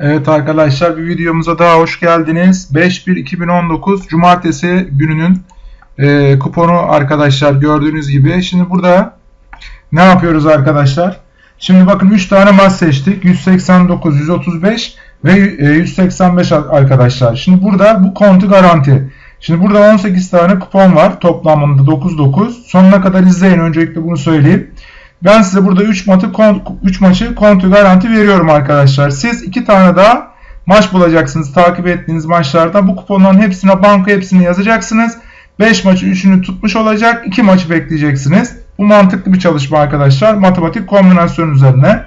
Evet arkadaşlar bir videomuza daha hoş geldiniz. 5-1-2019 Cumartesi gününün e, kuponu arkadaşlar gördüğünüz gibi. Şimdi burada ne yapıyoruz arkadaşlar? Şimdi bakın 3 tane maç seçtik. 189, 135 ve e, 185 arkadaşlar. Şimdi burada bu kontu garanti. Şimdi burada 18 tane kupon var. Toplamında 9-9. Sonuna kadar izleyin. Öncelikle bunu söyleyeyim. Ben size burada 3 maçı 3 maçı kontu garanti veriyorum arkadaşlar. Siz 2 tane daha maç bulacaksınız takip ettiğiniz maçlarda. Bu kuponların hepsine banka hepsini yazacaksınız. 5 maçı 3'ünü tutmuş olacak. 2 maçı bekleyeceksiniz. Bu mantıklı bir çalışma arkadaşlar. Matematik kombinasyon üzerine.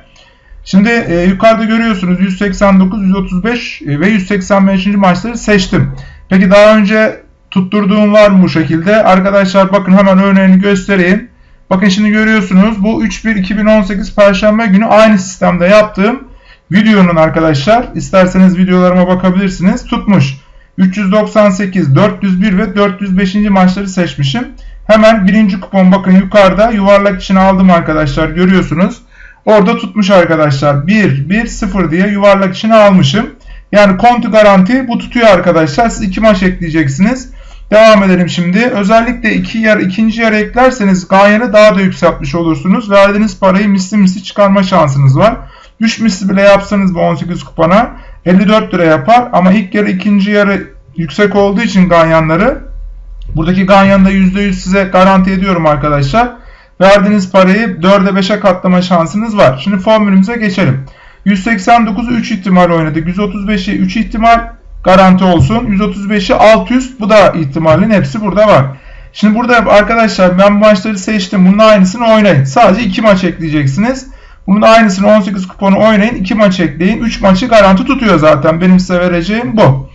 Şimdi e, yukarıda görüyorsunuz 189, 135 e, ve 185. maçları seçtim. Peki daha önce tutturduğum var mı bu şekilde? Arkadaşlar bakın hemen örneğini göstereyim. Bakın şimdi görüyorsunuz bu 3-1-2018 Perşembe günü aynı sistemde yaptığım videonun arkadaşlar isterseniz videolarıma bakabilirsiniz tutmuş. 398, 401 ve 405. maçları seçmişim. Hemen birinci kupon bakın yukarıda yuvarlak içine aldım arkadaşlar görüyorsunuz. Orada tutmuş arkadaşlar 1, 1, 0 diye yuvarlak içine almışım. Yani kontu garanti bu tutuyor arkadaşlar. Siz iki maç ekleyeceksiniz. Devam edelim şimdi. Özellikle iki yer, ikinci yer eklerseniz gayeni daha da yükseltmiş olursunuz. Verdiğiniz parayı misli misli çıkarma şansınız var. 3 misli bile yapsanız bu 18 kupana 54 lira yapar. Ama ilk yarı ikinci yarı yüksek olduğu için ganyanları buradaki ganyanı da %100 size garanti ediyorum arkadaşlar. Verdiğiniz parayı 4'e 5'e katlama şansınız var. Şimdi formülümüze geçelim. 189'u 3 ihtimal oynadık. 135'i 3 ihtimal garanti olsun. 135'i alt üst bu da ihtimalin hepsi burada var. Şimdi burada arkadaşlar ben maçları seçtim. Bunun aynısını oynayın. Sadece 2 maç ekleyeceksiniz. Bunun aynısını 18 kuponu oynayın. 2 maç ekleyin. 3 maçı garanti tutuyor zaten. Benim size vereceğim bu.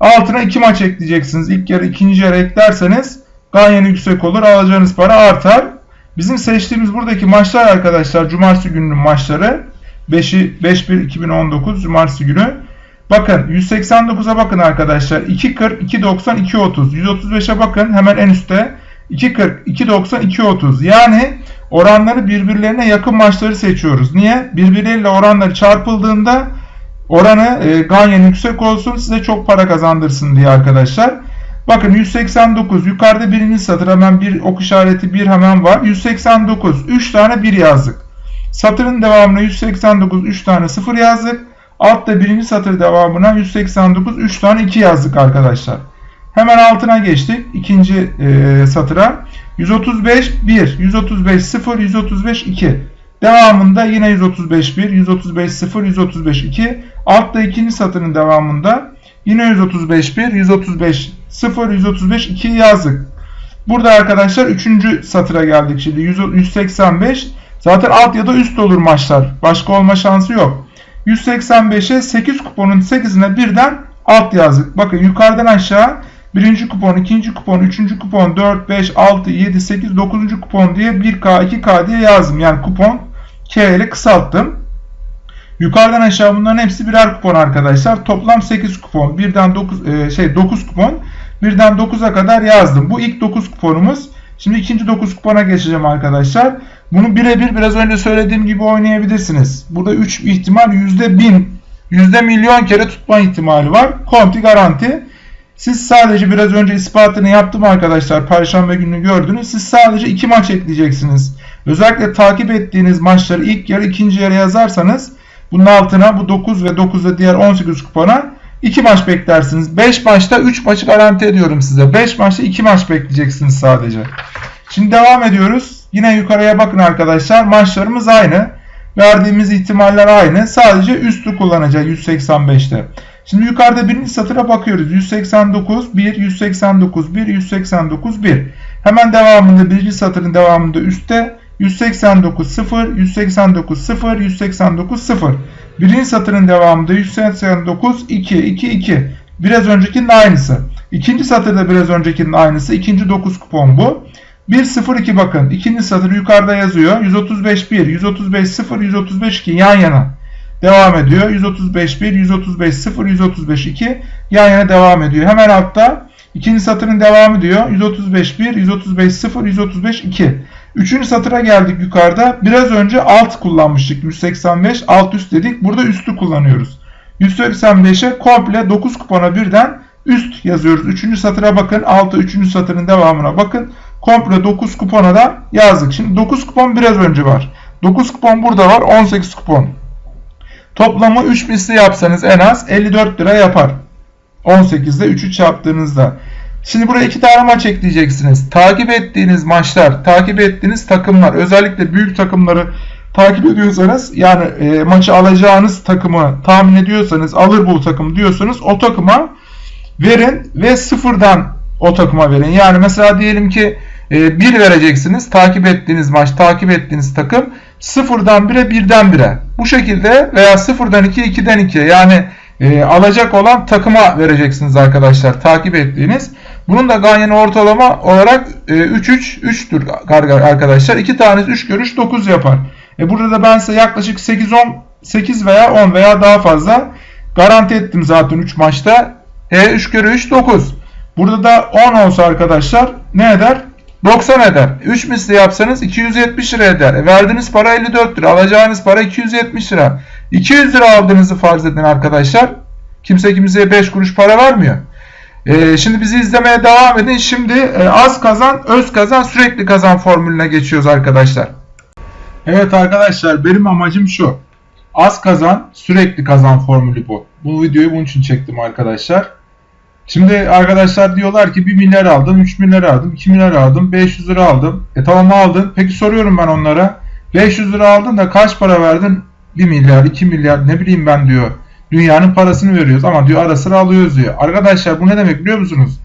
Altına 2 maç ekleyeceksiniz. İlk yarı ikinci yarı eklerseniz ganyanı yüksek olur. Alacağınız para artar. Bizim seçtiğimiz buradaki maçlar arkadaşlar Cumartesi gününün maçları. 5'i 5-1-2019 Cumartesi günü. Bakın 189'a bakın arkadaşlar. 2.40, 2.90, 2.30. 135'e bakın hemen en üstte. 2.40, 2.90, 2.30. Yani oranları birbirlerine yakın maçları seçiyoruz. Niye? Birbirleriyle oranları çarpıldığında oranı e, ganyan yüksek olsun size çok para kazandırsın diye arkadaşlar. Bakın 189 yukarıda birinci satır hemen bir ok işareti bir hemen var. 189 3 tane 1 yazdık. Satırın devamına 189 3 tane 0 yazdık. Altta birinci satır devamına 189 3 tane 2 yazdık arkadaşlar. Hemen altına geçtik. ikinci e, satıra. 135 1, 135 0, 135 2. Devamında yine 135 1, 135 0, 135 2. Altta ikinci satırın devamında yine 135 1, 135 0, 135 2 yazdık. Burada arkadaşlar 3. satıra geldik şimdi. 185 zaten alt ya da üst olur maçlar. Başka olma şansı yok. 185'e 8 kuponun 8'ine birden alt yazdık. Bakın yukarıdan aşağı birinci kupon, ikinci kupon, üçüncü kupon, 4, 5, 6, 7, 8, 9. kupon diye 1K, 2K diye yazdım. Yani kupon K ile kısalttım. Yukarıdan aşağı bunların hepsi birer kupon arkadaşlar. Toplam 8 kupon. Birden 9 e, şey 9 kupon. Birden 9'a kadar yazdım. Bu ilk 9 kuponumuz. Şimdi ikinci 9 kupona geçeceğim arkadaşlar. Bunu birebir biraz önce söylediğim gibi oynayabilirsiniz. Burada 3 ihtimal %1000, yüzde milyon kere tutma ihtimali var. Konti garanti. Siz sadece biraz önce ispatını yaptım arkadaşlar. Perşembe günü gördünüz. Siz sadece 2 maç ekleyeceksiniz. Özellikle takip ettiğiniz maçları ilk yarı ikinci yarı yazarsanız bunun altına bu 9 ve 9'da diğer 18 kupona 2 maç beklersiniz. 5 maçta 3 maçı garanti ediyorum size. 5 maçta 2 maç bekleyeceksiniz sadece. Şimdi devam ediyoruz. Yine yukarıya bakın arkadaşlar. Maçlarımız aynı. Verdiğimiz ihtimaller aynı. Sadece üstü kullanacağız 185'te. Şimdi yukarıda birinci satıra bakıyoruz. 189 1, 189 1, 189 1. Hemen devamında birinci satırın devamında üstte 189 0, 189 0, 189 0. Birinci satırın devamında 189 2, 2, 2. Biraz öncekinin aynısı. İkinci satırda biraz öncekinin aynısı. İkinci 9 kupon bu. 102 bakın. İkinci satır yukarıda yazıyor. 135 1, 135 0, 135 2 yan yana. Devam ediyor. 135 1, 135 0, 135 2 yan yana devam ediyor. Hemen altta ikinci satırın devamı diyor. 135 1, 135 0, 135 2. Üçüncü satıra geldik yukarıda. Biraz önce alt kullanmıştık. 185 alt üst dedik. Burada üstü kullanıyoruz. 185'e komple 9 kupona birden üst yazıyoruz. 3. satıra bakın. 6 3. satırın devamına bakın. Komple 9 kupona da yazdık. Şimdi 9 kupon biraz önce var. 9 kupon burada var. 18 kupon. Toplamı 3 misli yapsanız en az 54 lira yapar. 18'de 3'ü çarptığınızda. Şimdi buraya iki tane maç ekleyeceksiniz. Takip ettiğiniz maçlar, takip ettiğiniz takımlar, özellikle büyük takımları takip ediyorsanız yani e, maçı alacağınız takımı tahmin ediyorsanız alır bu takım diyorsanız o takıma verin ve sıfırdan o takıma verin. Yani mesela diyelim ki e, 1 vereceksiniz takip ettiğiniz maç takip ettiğiniz takım sıfırdan 1'e 1'den 1'e bu şekilde veya sıfırdan 2'ye 2'den 2'ye yani e, alacak olan takıma vereceksiniz arkadaşlar takip ettiğiniz. Bunun da ganyanı ortalama olarak e, 3-3 3'tür arkadaşlar. 2 tanesi 3 görüş 9 yapar. E burada da ben size yaklaşık 8-10 8 veya 10 veya daha fazla garanti ettim zaten 3 maçta. E 3 kere 3 9. Burada da 10 olsa arkadaşlar ne eder? 90 eder. 3 misli yapsanız 270 lira eder. E verdiğiniz para 54 lira. Alacağınız para 270 lira. 200 lira aldığınızı farz edin arkadaşlar. Kimse kimseye 5 kuruş para vermiyor. Ee, şimdi bizi izlemeye devam edin. Şimdi e, az kazan, öz kazan, sürekli kazan formülüne geçiyoruz arkadaşlar. Evet arkadaşlar benim amacım şu. Az kazan, sürekli kazan formülü bu. Bu videoyu bunun için çektim arkadaşlar. Şimdi arkadaşlar diyorlar ki 1 milyar aldım, 3 milyar aldım, 2 milyar aldım, 500 lira aldım. E tamam aldın. Peki soruyorum ben onlara. 500 lira aldın da kaç para verdin? 1 milyar, 2 milyar ne bileyim ben diyor. Dünyanın parasını veriyoruz ama diyor ara sıra alıyoruz diyor. Arkadaşlar bu ne demek biliyor musunuz?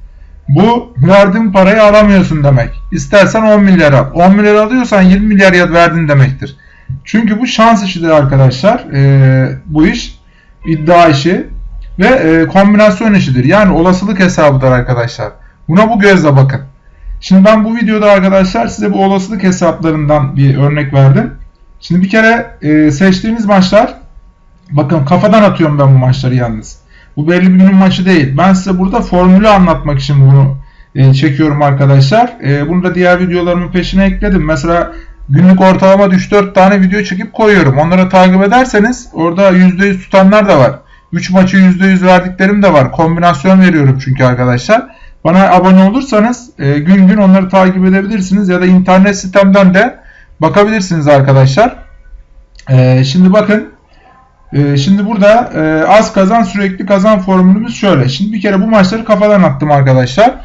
Bu verdiğin parayı alamıyorsun demek. İstersen 10 milyar al. 10 milyar alıyorsan 20 milyar ya verdin demektir. Çünkü bu şans işidir arkadaşlar. Ee, bu iş iddia işi ve e, kombinasyon işidir. Yani olasılık hesabıdır arkadaşlar. Buna bu gözle bakın. Şimdi ben bu videoda arkadaşlar size bu olasılık hesaplarından bir örnek verdim. Şimdi bir kere e, seçtiğiniz maçlar bakın kafadan atıyorum ben bu maçları yalnız. Bu belli bir günün maçı değil. Ben size burada formülü anlatmak için bunu e, çekiyorum arkadaşlar. E, bunu da diğer videolarımın peşine ekledim. Mesela günlük ortalama 3-4 tane video çekip koyuyorum. Onları takip ederseniz orada %100 tutanlar da var. 3 maçı %100 verdiklerim de var. Kombinasyon veriyorum çünkü arkadaşlar. Bana abone olursanız e, gün gün onları takip edebilirsiniz ya da internet sitemden de bakabilirsiniz arkadaşlar. E, şimdi bakın e, şimdi burada e, az kazan sürekli kazan formülümüz şöyle. Şimdi bir kere bu maçları kafadan attım arkadaşlar.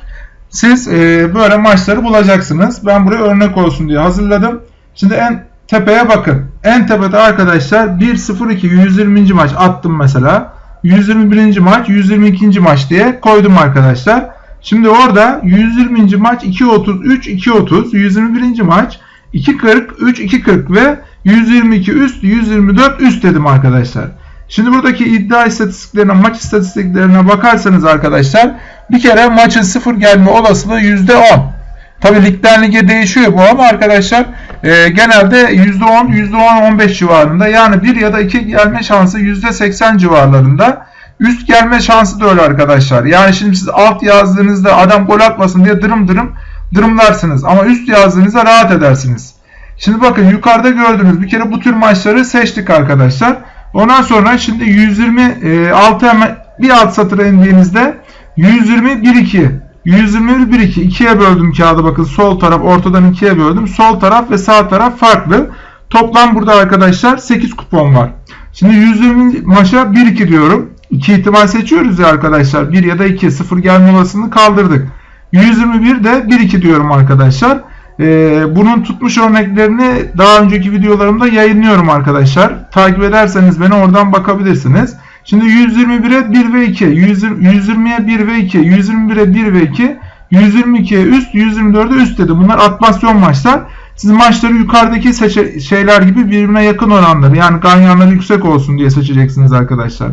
Siz e, böyle maçları bulacaksınız. Ben buraya örnek olsun diye hazırladım. Şimdi en tepeye bakın. En tepede arkadaşlar 1-0-2 120. maç attım mesela. 121. maç 122. maç diye koydum arkadaşlar. Şimdi orada 120. maç 2.33 2.30 121. maç 2.40 3 2.40 ve 122 üst 124 üst dedim arkadaşlar. Şimdi buradaki iddia istatistiklerine maç istatistiklerine bakarsanız arkadaşlar bir kere maçın sıfır gelme olasılığı %10. Tabi ligden lige değişiyor bu ama arkadaşlar e, genelde %10 %10-15 civarında yani 1 ya da 2 gelme şansı %80 civarlarında. Üst gelme şansı da öyle arkadaşlar. Yani şimdi siz alt yazdığınızda adam gol atmasın diye dırım dırım dırımlarsınız. Ama üst yazdığınızda rahat edersiniz. Şimdi bakın yukarıda gördüğünüz bir kere bu tür maçları seçtik arkadaşlar. Ondan sonra şimdi 126 hemen bir alt satıra indiğinizde 120 1 2 121 1 2 ikiye böldüm kağıdı bakın sol taraf ortadan ikiye böldüm. Sol taraf ve sağ taraf farklı. Toplam burada arkadaşlar 8 kupon var. Şimdi 120 maça 1 2 diyorum. 2 ihtimal seçiyoruz ya arkadaşlar. 1 ya da 2 0 gelme olasılığını kaldırdık. 121 de 1 2 diyorum arkadaşlar. Ee, bunun tutmuş örneklerini daha önceki videolarımda yayınlıyorum arkadaşlar. Takip ederseniz beni oradan bakabilirsiniz. Şimdi 121'e 1 ve 2, 120'ye 1 ve 2, 121'e 1 ve 2, 122'ye üst, 124'e üst dedi. Bunlar atmasyon maçlar. Siz maçları yukarıdaki şeyler gibi birbirine yakın oranları yani ganyanları yüksek olsun diye seçeceksiniz arkadaşlar.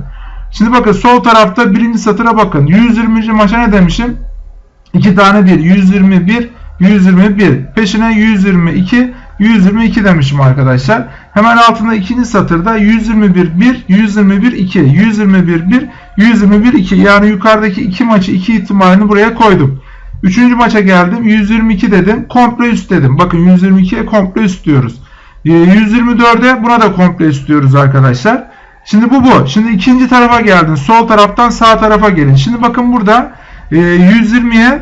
Şimdi bakın sol tarafta birinci satıra bakın. 120. maça ne demişim? 2 tane 1. 121, 121. Peşine 122, 122 demişim arkadaşlar. Hemen altında ikinci satırda 121 1, 121 2, 121 1, 121 2. Yani yukarıdaki iki maçı iki ihtimalini buraya koydum. Üçüncü maça geldim. 122 dedim. Komple üst dedim. Bakın 122'ye komple üst diyoruz. 124'e buna da komple üst diyoruz arkadaşlar. Şimdi bu bu. Şimdi ikinci tarafa geldin. Sol taraftan sağ tarafa gelin. Şimdi bakın burada e, 120'ye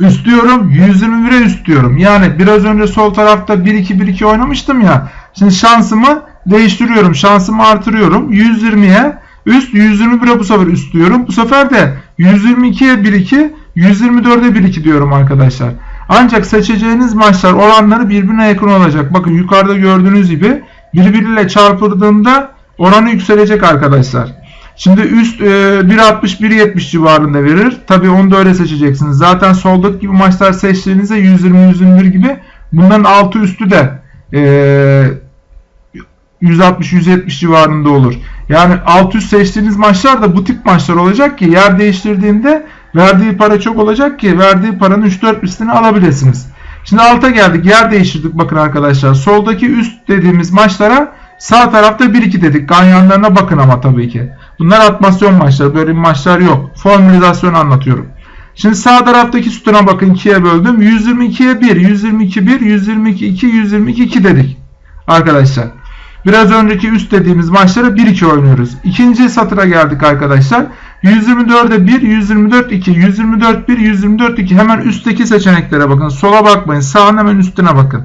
üst diyorum. 121'e üst diyorum. Yani biraz önce sol tarafta 1-2-1-2 oynamıştım ya. Şimdi şansımı değiştiriyorum. Şansımı artırıyorum. 120'ye üst 121'e bu sefer üst diyorum. Bu sefer de 122'ye 1-2 124'e 1-2 diyorum arkadaşlar. Ancak seçeceğiniz maçlar oranları birbirine yakın olacak. Bakın yukarıda gördüğünüz gibi birbiriyle çarpıldığında oranı yükselecek arkadaşlar. Şimdi üst e, 1.60-1.70 civarında verir. Tabi onu da öyle seçeceksiniz. Zaten soldaki gibi maçlar seçtiğinizde 120-121 gibi bunların altı üstü de e, 160-170 civarında olur. Yani alt üst seçtiğiniz maçlar da bu tip maçlar olacak ki yer değiştirdiğinde verdiği para çok olacak ki verdiği paranın 3-4 üstünü alabilirsiniz. Şimdi alta geldik. Yer değiştirdik bakın arkadaşlar. Soldaki üst dediğimiz maçlara sağ tarafta 1-2 dedik. Ganyanlarına bakın ama tabii ki. Bunlar atmasyon maçları. Böyle maçlar yok. Formülizasyon anlatıyorum. Şimdi sağ taraftaki sütuna bakın 2'ye böldüm. 122'ye 1, 122 1, 122 2, 122 2 dedik. Arkadaşlar. Biraz önceki üst dediğimiz maçlara 1-2 oynuyoruz. İkinci satıra geldik arkadaşlar. 124'e 1, 124 2, 124 1, 124 2. Hemen üstteki seçeneklere bakın. Sola bakmayın. Sağın hemen üstüne bakın.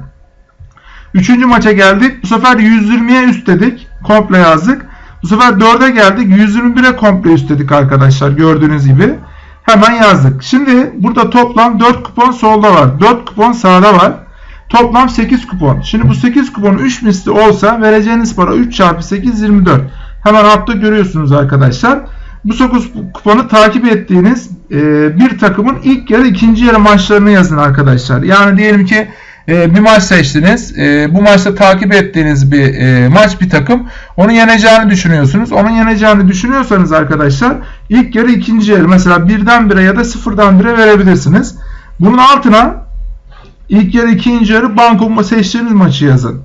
Üçüncü maça geldik. Bu sefer 120'ye üst dedik. Komple yazdık. Bu sefer 4'e geldik. 121'e komple üst dedik arkadaşlar. Gördüğünüz gibi. Hemen yazdık. Şimdi burada toplam 4 kupon solda var. 4 kupon sağda var. Toplam 8 kupon. Şimdi bu 8 kupon 3 misli olsa vereceğiniz para 3 çarpı 8 24. Hemen altta görüyorsunuz arkadaşlar. Bu 9 kuponu takip ettiğiniz e, bir takımın ilk yarı ikinci yarı maçlarını yazın arkadaşlar. Yani diyelim ki e, bir maç seçtiniz. E, bu maçta takip ettiğiniz bir e, maç bir takım. Onu yeneceğini düşünüyorsunuz. Onun yeneceğini düşünüyorsanız arkadaşlar ilk yarı ikinci yarı mesela birden bire ya da sıfırdan bire verebilirsiniz. Bunun altına ilk yarı ikinci yarı banko seçtiğiniz maçı yazın.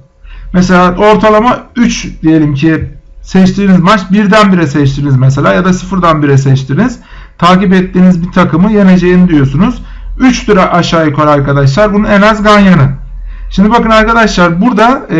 Mesela ortalama 3 diyelim ki seçtiğiniz maç birden bire seçtiniz mesela ya da sıfırdan bire seçtiniz. Takip ettiğiniz bir takımı yeneceğini diyorsunuz. 3 lira aşağı yukarı arkadaşlar. Bunun en az ganyanı. Şimdi bakın arkadaşlar burada e,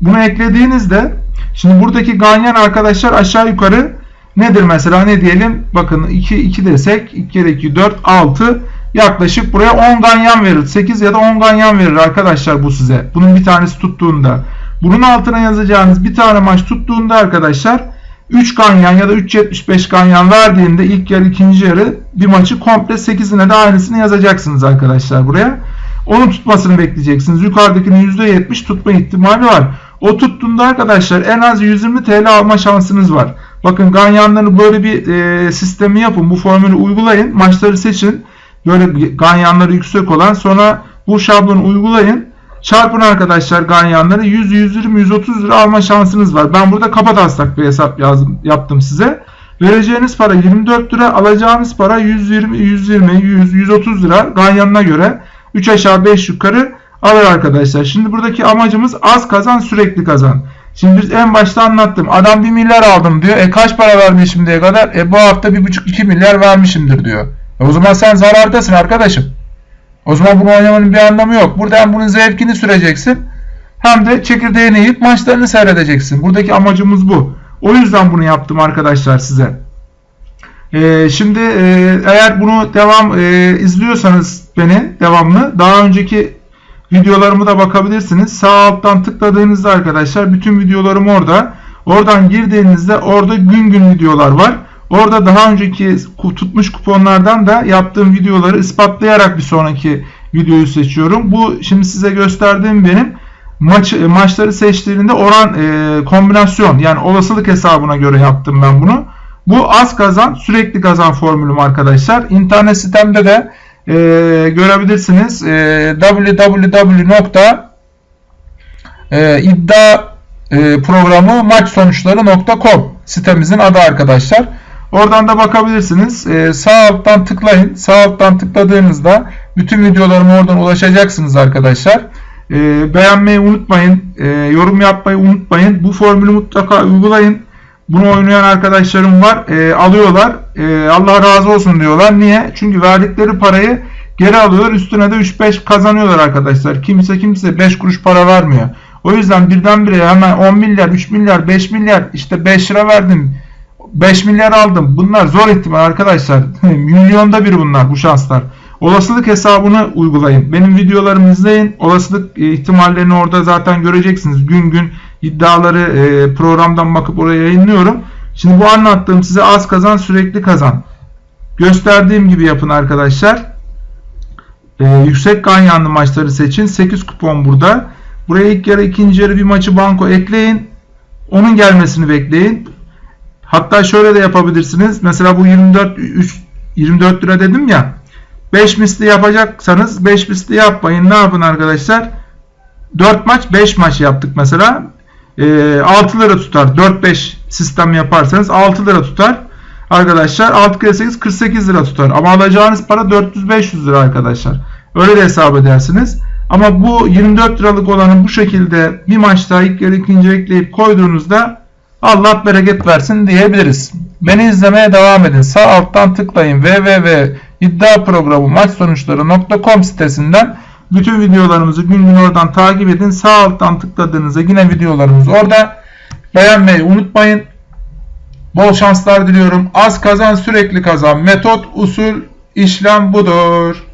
bunu eklediğinizde şimdi buradaki ganyan arkadaşlar aşağı yukarı nedir mesela ne diyelim bakın 2 2 desek 2 kere 2 4 6 yaklaşık buraya 10 ganyan verir. 8 ya da 10 ganyan verir arkadaşlar bu size. Bunun bir tanesi tuttuğunda. Bunun altına yazacağınız bir tane maç tuttuğunda arkadaşlar 3 ganyan ya da 3.75 ganyan verdiğinde ilk yarı ikinci yarı bir maçı komple 8'ine de aynısını yazacaksınız arkadaşlar buraya. Onun tutmasını bekleyeceksiniz. Yukarıdakinin %70 tutma ihtimali var. O tuttuğunda arkadaşlar en az 120 TL alma şansınız var. Bakın ganyanları böyle bir e, sistemi yapın. Bu formülü uygulayın. Maçları seçin. Böyle ganyanları yüksek olan sonra bu şablonu uygulayın. Çarpın arkadaşlar ganyanları 100, 120, 130 lira alma şansınız var. Ben burada kapataslak bir hesap yazdım, yaptım size. Vereceğiniz para 24 lira, alacağınız para 120, 120, 100, 130 lira ganyanına göre 3 aşağı 5 yukarı alır arkadaşlar. Şimdi buradaki amacımız az kazan sürekli kazan. Şimdi biz en başta anlattım. Adam 1 milyar aldım diyor. E kaç para vermiş şimdiye kadar? E bu hafta 1,5-2 milyar vermişimdir diyor. E o zaman sen zarardasın arkadaşım. O zaman bunu oynamanın bir anlamı yok. Burada hem bunun zevkini süreceksin hem de çekirdeğini yiyip maçlarını seyredeceksin. Buradaki amacımız bu. O yüzden bunu yaptım arkadaşlar size. Ee, şimdi e, eğer bunu devam e, izliyorsanız beni devamlı daha önceki videolarımı da bakabilirsiniz. Sağ alttan tıkladığınızda arkadaşlar bütün videolarım orada. Oradan girdiğinizde orada gün gün videolar var. Orada daha önceki tutmuş kuponlardan da yaptığım videoları ispatlayarak bir sonraki videoyu seçiyorum. Bu şimdi size gösterdiğim benim maç maçları seçtiğinde oran e, kombinasyon yani olasılık hesabına göre yaptım ben bunu. Bu az kazan sürekli kazan formülüm arkadaşlar. İnternet sitemde de e, görebilirsiniz. E, www.iddia e, sitemizin adı arkadaşlar. Oradan da bakabilirsiniz. Ee, sağ alttan tıklayın. Sağ alttan tıkladığınızda bütün videolarıma oradan ulaşacaksınız arkadaşlar. Ee, beğenmeyi unutmayın. Ee, yorum yapmayı unutmayın. Bu formülü mutlaka uygulayın. Bunu oynayan arkadaşlarım var. Ee, alıyorlar. Ee, Allah razı olsun diyorlar. Niye? Çünkü verdikleri parayı geri alıyorlar. Üstüne de 3-5 kazanıyorlar arkadaşlar. Kimse kimse 5 kuruş para vermiyor. O yüzden birdenbire hemen 10 milyar, 3 milyar, 5 milyar işte 5 lira verdim. 5 milyar aldım. Bunlar zor ihtimal arkadaşlar. Milyonda bir bunlar bu şanslar. Olasılık hesabını uygulayın. Benim videolarımı izleyin. Olasılık e, ihtimallerini orada zaten göreceksiniz. Gün gün iddiaları e, programdan bakıp oraya yayınlıyorum. Şimdi bu anlattığım size az kazan sürekli kazan. Gösterdiğim gibi yapın arkadaşlar. E, yüksek ganyanlı maçları seçin. 8 kupon burada. Buraya ilk yarı ikinci yarı bir maçı banko ekleyin. Onun gelmesini bekleyin. Hatta şöyle de yapabilirsiniz. Mesela bu 24 3, 24 lira dedim ya. 5 misli yapacaksanız 5 misli yapmayın. Ne yapın arkadaşlar? 4 maç 5 maç yaptık mesela. E, 6 lira tutar. 4-5 sistem yaparsanız 6 lira tutar. Arkadaşlar 6 kere 8 48 lira tutar. Ama alacağınız para 400-500 lira arkadaşlar. Öyle de hesap edersiniz. Ama bu 24 liralık olanı bu şekilde bir maçta ilk yarı ikinci ekleyip koyduğunuzda Allah bereket versin diyebiliriz. Beni izlemeye devam edin. Sağ alttan tıklayın www.iddiaprogramu sitesinden bütün videolarımızı gün gün oradan takip edin. Sağ alttan tıkladığınızda yine videolarımız orada. Beğenmeyi unutmayın. Bol şanslar diliyorum. Az kazan sürekli kazan. Metot, usul, işlem budur.